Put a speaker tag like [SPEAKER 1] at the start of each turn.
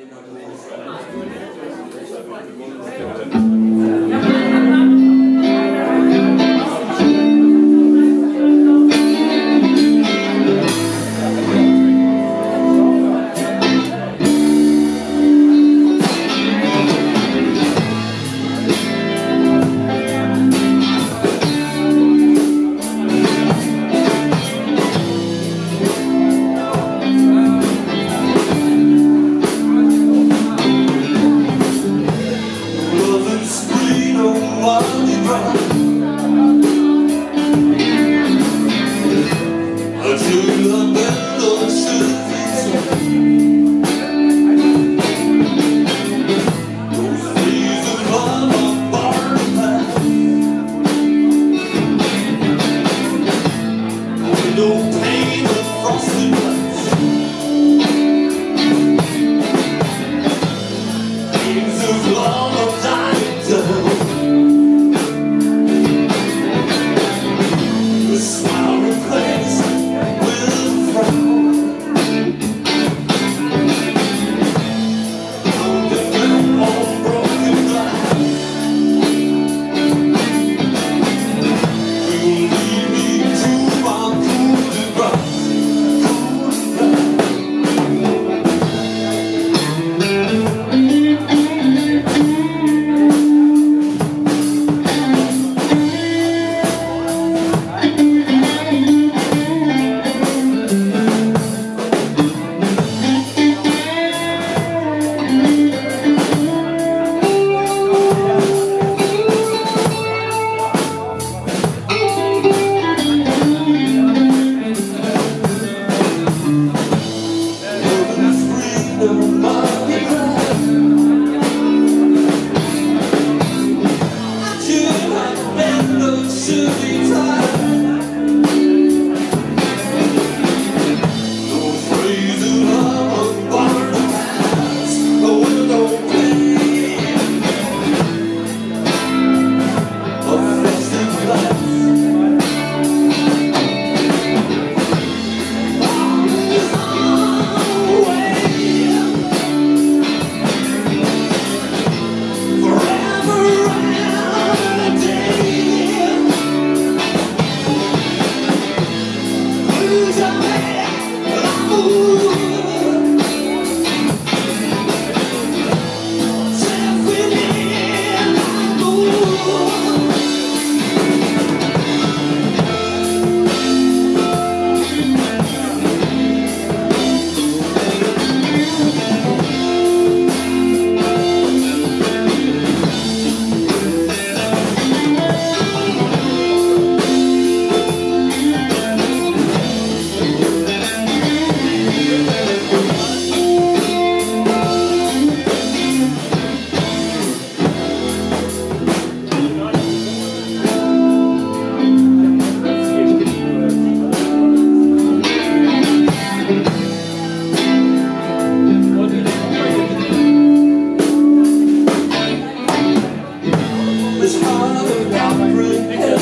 [SPEAKER 1] Obrigado. No pain across the all around